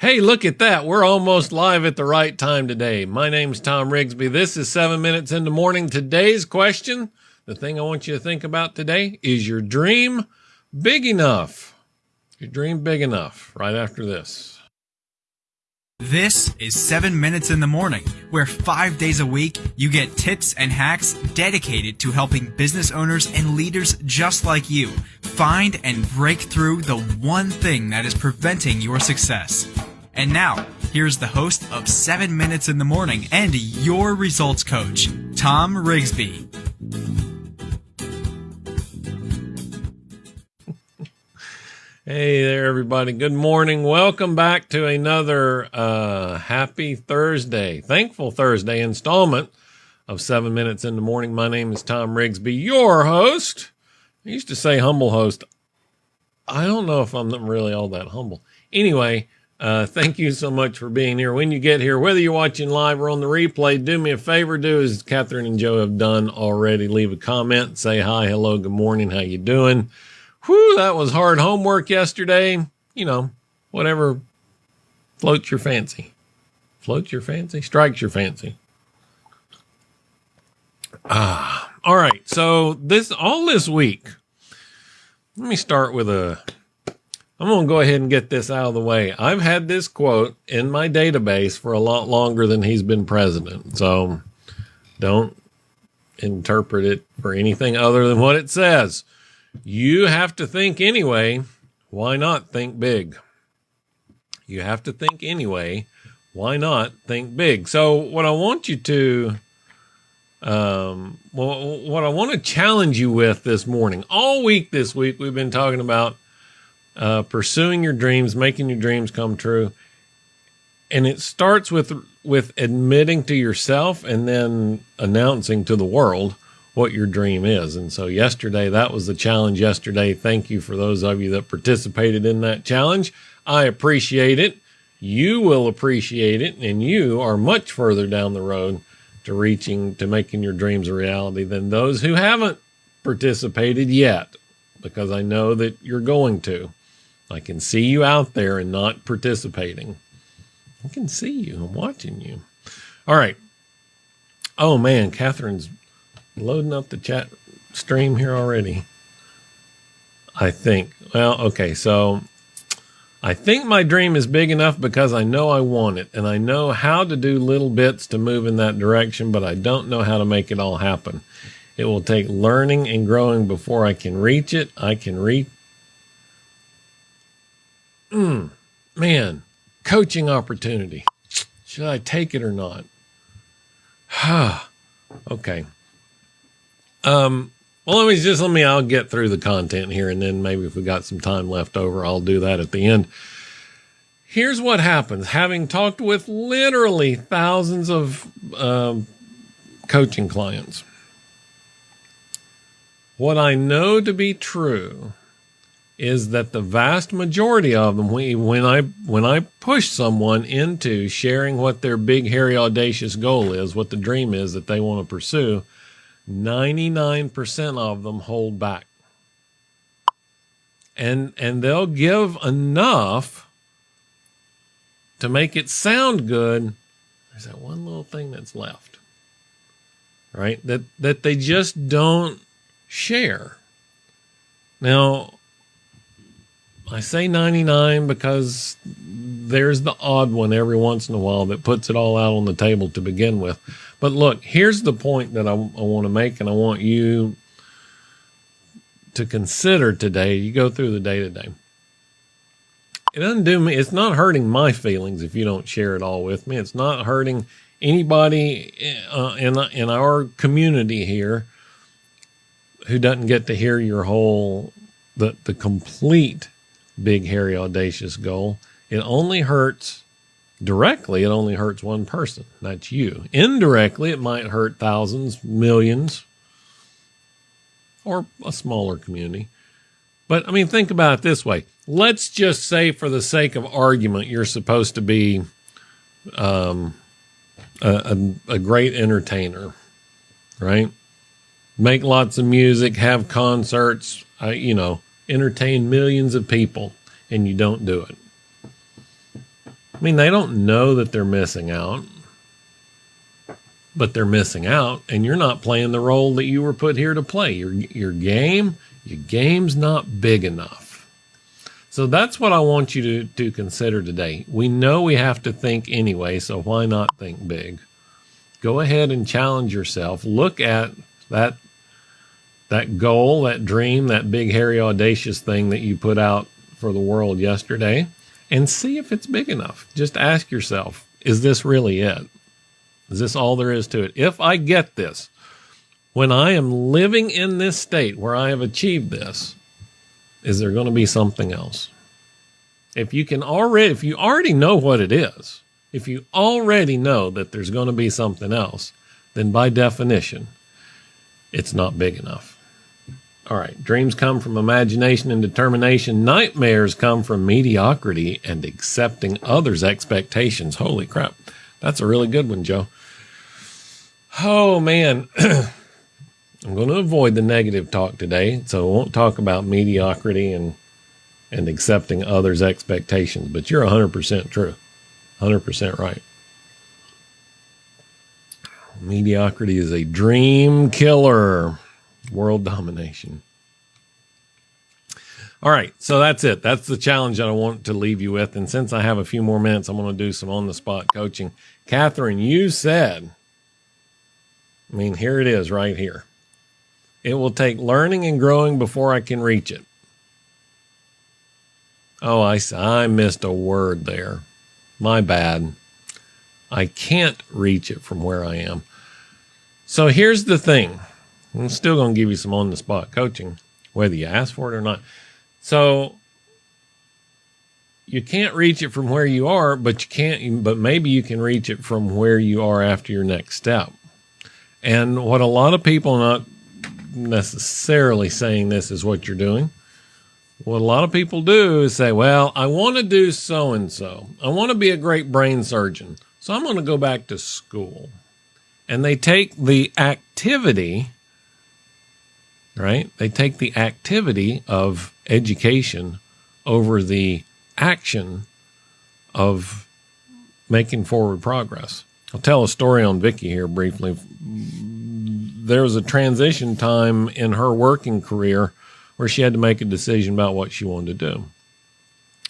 Hey, look at that. We're almost live at the right time today. My name's Tom Rigsby. This is seven minutes in the morning. Today's question, the thing I want you to think about today is your dream big enough? Your dream big enough? Right after this. This is 7 Minutes in the Morning, where five days a week you get tips and hacks dedicated to helping business owners and leaders just like you find and break through the one thing that is preventing your success. And now, here's the host of 7 Minutes in the Morning and your results coach, Tom Rigsby. Hey there, everybody. Good morning. Welcome back to another uh, happy Thursday, thankful Thursday installment of Seven Minutes in the Morning. My name is Tom Rigsby, your host. I used to say humble host. I don't know if I'm really all that humble. Anyway, uh, thank you so much for being here. When you get here, whether you're watching live or on the replay, do me a favor. Do as Catherine and Joe have done already. Leave a comment. Say hi, hello, good morning. How you doing? Whew, that was hard homework yesterday. You know, whatever floats your fancy. Floats your fancy? Strikes your fancy. Ah, all right. So this all this week. Let me start with a I'm going to go ahead and get this out of the way. I've had this quote in my database for a lot longer than he's been president. So don't interpret it for anything other than what it says. You have to think anyway. Why not think big? You have to think anyway. Why not think big? So, what I want you to, um, well, what I want to challenge you with this morning, all week this week, we've been talking about uh, pursuing your dreams, making your dreams come true. And it starts with with admitting to yourself and then announcing to the world what your dream is. And so yesterday, that was the challenge yesterday. Thank you for those of you that participated in that challenge. I appreciate it. You will appreciate it. And you are much further down the road to reaching, to making your dreams a reality than those who haven't participated yet, because I know that you're going to. I can see you out there and not participating. I can see you. I'm watching you. All right. Oh man, Catherine's loading up the chat stream here already. I think. Well, okay, so I think my dream is big enough because I know I want it and I know how to do little bits to move in that direction, but I don't know how to make it all happen. It will take learning and growing before I can reach it. I can reach. Mm, man, coaching opportunity. Should I take it or not? okay. Um, well, let me just let me. I'll get through the content here, and then maybe if we got some time left over, I'll do that at the end. Here's what happens: having talked with literally thousands of um, coaching clients, what I know to be true is that the vast majority of them, when I when I push someone into sharing what their big, hairy, audacious goal is, what the dream is that they want to pursue 99% of them hold back. And and they'll give enough to make it sound good. There's that one little thing that's left. Right? That that they just don't share. Now, I say 99 because there's the odd one every once in a while that puts it all out on the table to begin with. But look, here's the point that I, I want to make, and I want you to consider today. You go through the day to day. It doesn't do me, it's not hurting my feelings if you don't share it all with me. It's not hurting anybody uh, in, in our community here who doesn't get to hear your whole, the, the complete big, hairy, audacious goal. It only hurts directly, it only hurts one person. That's you. Indirectly, it might hurt thousands, millions, or a smaller community. But I mean, think about it this way. Let's just say, for the sake of argument, you're supposed to be um, a, a, a great entertainer, right? Make lots of music, have concerts, uh, you know, entertain millions of people, and you don't do it I mean, they don't know that they're missing out, but they're missing out, and you're not playing the role that you were put here to play. Your your game, your game's not big enough. So that's what I want you to, to consider today. We know we have to think anyway, so why not think big? Go ahead and challenge yourself. Look at that that goal, that dream, that big hairy audacious thing that you put out for the world yesterday and see if it's big enough. Just ask yourself, is this really it? Is this all there is to it? If I get this, when I am living in this state where I have achieved this, is there going to be something else? If you can already, if you already know what it is, if you already know that there's going to be something else, then by definition, it's not big enough. All right. Dreams come from imagination and determination. Nightmares come from mediocrity and accepting others' expectations. Holy crap. That's a really good one, Joe. Oh, man. I'm going to avoid the negative talk today. So I won't talk about mediocrity and, and accepting others' expectations, but you're 100% true. 100% right. Mediocrity is a dream killer world domination. All right, so that's it. That's the challenge that I want to leave you with. And since I have a few more minutes, I'm going to do some on the spot coaching. Catherine, you said, I mean, here it is right here. It will take learning and growing before I can reach it. Oh, I, I missed a word there. My bad. I can't reach it from where I am. So here's the thing I'm still going to give you some on the spot coaching, whether you ask for it or not. So you can't reach it from where you are, but you can't, but maybe you can reach it from where you are after your next step. And what a lot of people, not necessarily saying this is what you're doing, what a lot of people do is say, well, I want to do so and so. I want to be a great brain surgeon. So I'm going to go back to school. And they take the activity right? They take the activity of education over the action of making forward progress. I'll tell a story on Vicky here briefly. There was a transition time in her working career where she had to make a decision about what she wanted to do.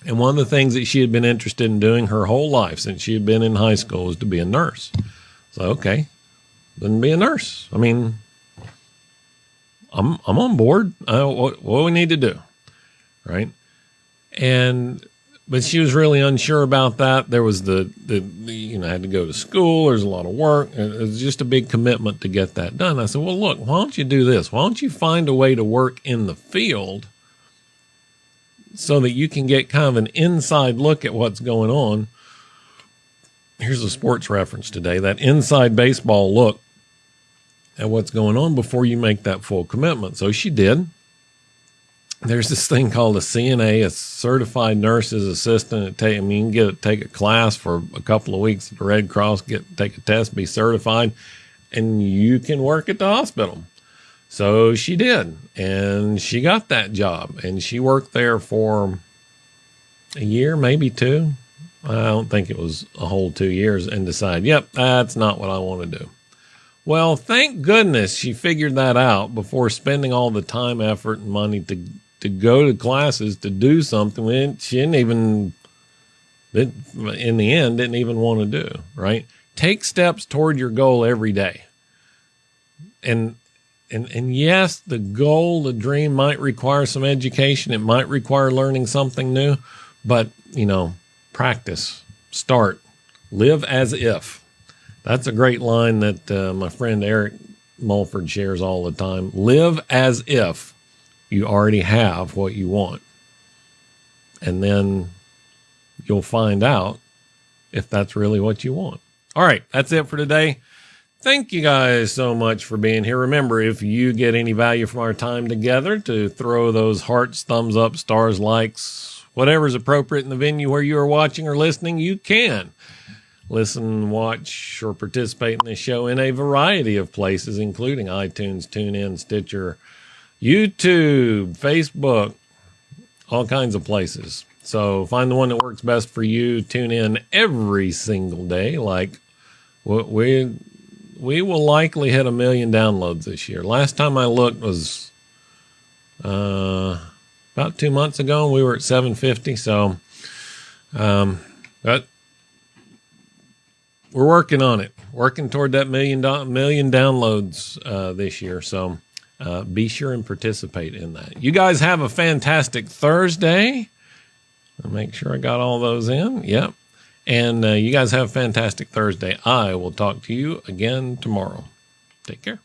And one of the things that she had been interested in doing her whole life since she had been in high school was to be a nurse. So, okay, then be a nurse. I mean, I'm I'm on board. What what we need to do, right? And but she was really unsure about that. There was the, the, the you know I had to go to school. There's a lot of work. It was just a big commitment to get that done. I said, well, look, why don't you do this? Why don't you find a way to work in the field so that you can get kind of an inside look at what's going on. Here's a sports reference today. That inside baseball look at what's going on before you make that full commitment. So she did. There's this thing called a CNA, a certified nurse's assistant. Take, I mean, you get take a class for a couple of weeks at the Red Cross, get take a test, be certified, and you can work at the hospital. So she did, and she got that job, and she worked there for a year, maybe two. I don't think it was a whole two years, and decided, yep, that's not what I want to do. Well, thank goodness she figured that out before spending all the time, effort, and money to to go to classes to do something she didn't even in the end didn't even want to do. Right? Take steps toward your goal every day. And and and yes, the goal, the dream might require some education. It might require learning something new, but you know, practice, start, live as if that's a great line that uh, my friend Eric Mulford shares all the time. Live as if you already have what you want. And then you'll find out if that's really what you want. All right, that's it for today. Thank you guys so much for being here. Remember, if you get any value from our time together, to throw those hearts, thumbs up, stars, likes, whatever's appropriate in the venue where you are watching or listening, you can listen, watch, or participate in the show in a variety of places, including iTunes, TuneIn, Stitcher, YouTube, Facebook, all kinds of places. So find the one that works best for you. Tune in every single day. Like we we will likely hit a million downloads this year. Last time I looked was uh, about two months ago, and we were at 750. So, um, but we're working on it, working toward that million do- million downloads uh, this year. So, uh, be sure and participate in that. You guys have a fantastic Thursday. I'll make sure I got all those in. Yep. And uh, you guys have a fantastic Thursday. I will talk to you again tomorrow. Take care.